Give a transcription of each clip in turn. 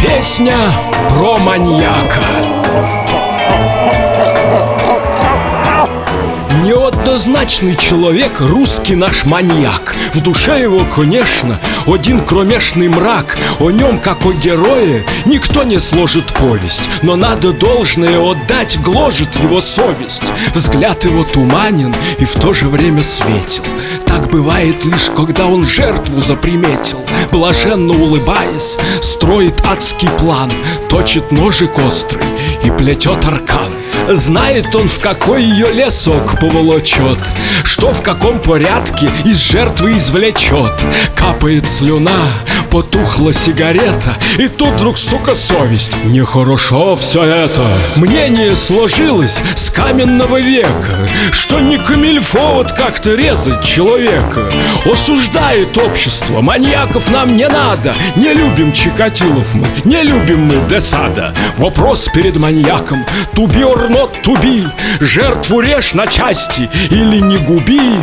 Песня про маньяка Неоднозначный человек, русский наш маньяк. В душе его, конечно, один кромешный мрак. О нем, как о герое, никто не сложит повесть. Но надо должное отдать, гложет его совесть. Взгляд его туманен и в то же время светил Так бывает лишь, когда он жертву заприметил. Блаженно улыбаясь, строит адский план. Точит ножик острый и плетет аркан Знает он, в какой ее лесок поволочет Что в каком порядке из жертвы извлечет Капает слюна, потухла сигарета И тут вдруг, сука, совесть. Нехорошо все это. Мнение сложилось с каменного века Что не камильфо вот как-то резать человека. Осуждает общество, маньяков нам не надо. Не любим Чикатилов мы, не любим мы Десада. Вопрос перед маньяком. Be or not be Жертву режь на части или не губи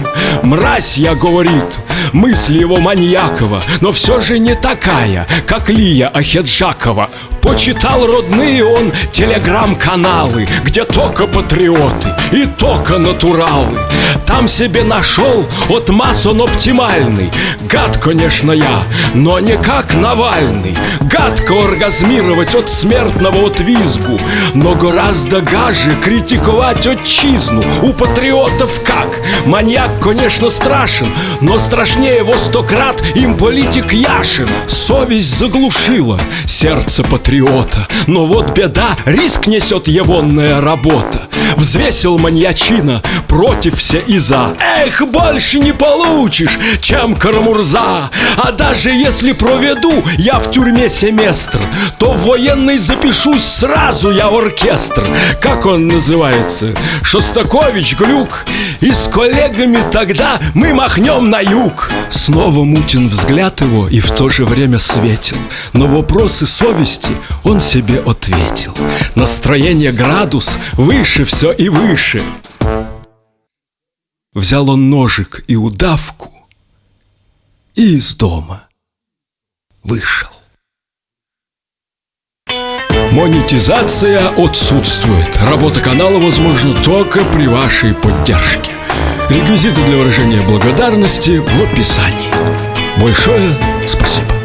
Мразь, я говорит, мысль его маньякова Но все же не такая, как Лия Ахеджакова. Почитал родные он телеграм-каналы Где только патриоты и только натуралы. Там себе нашел от масон оптимальный. Гад, конечно, я, но не как Навальный. Гадко оргазмировать от смертного отвизгу Но гораздо гаже критиковать отчизну. У патриотов как? Маньяк, конечно, страшен Но страшнее его сто крат им политик Яшин. Совесть заглушила сердце патриота Но вот беда, риск несет егонная работа. Взвесил маньячина против все и за. Эх, больше не получишь, чем Карамурза. А даже если проведу я в тюрьме семестр То в военный запишусь сразу я в оркестр. Как он называется? Шостакович, Глюк. И с коллегами тогда мы махнем на юг. Снова мутен взгляд его и в то же время светил Но вопросы совести он себе ответил. Настроение градус выше все и выше. Взял он ножик и удавку И из дома вышел. Монетизация отсутствует. Работа канала возможна только при вашей поддержке. Реквизиты для выражения благодарности в описании. Большое спасибо.